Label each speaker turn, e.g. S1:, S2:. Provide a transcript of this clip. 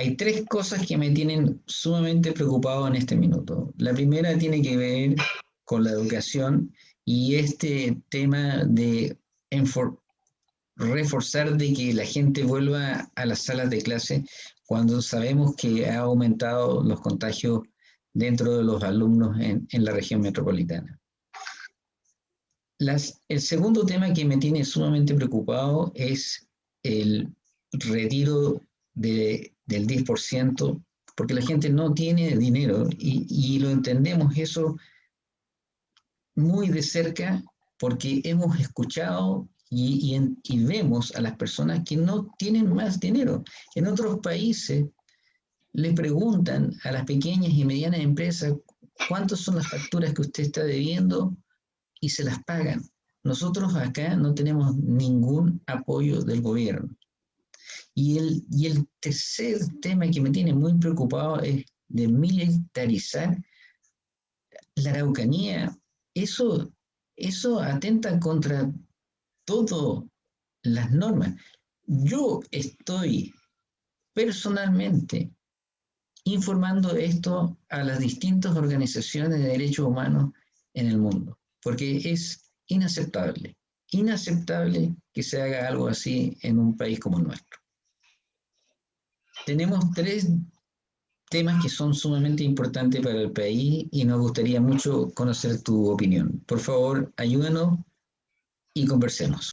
S1: hay tres cosas que me tienen sumamente preocupado en este minuto. La primera tiene que ver con la educación y este tema de reforzar de que la gente vuelva a las salas de clase cuando sabemos que ha aumentado los contagios dentro de los alumnos en, la región metropolitana. el segundo tema que me tiene sumamente preocupado es el retiro del 10%, porque la gente no tiene dinero y, y lo entendemos eso muy de cerca porque hemos escuchado y, vemos a las personas que no tienen más dinero. En otros países le preguntan a las pequeñas y medianas empresas cuántas son las facturas que usted está debiendo y se las pagan. Nosotros acá no tenemos ningún apoyo del gobierno. Y el, y el tercer tema que me tiene muy preocupado es de militarizar la Araucanía. Eso, eso atenta contra todas las normas. Yo estoy personalmente informando esto a las distintas organizaciones de derechos humanos en el mundo, porque es inaceptable, inaceptable que se haga algo así en un país como el nuestro. Tenemos tres temas que son sumamente importantes para el país y nos gustaría mucho conocer tu opinión. Por favor, ayúdanos y conversemos.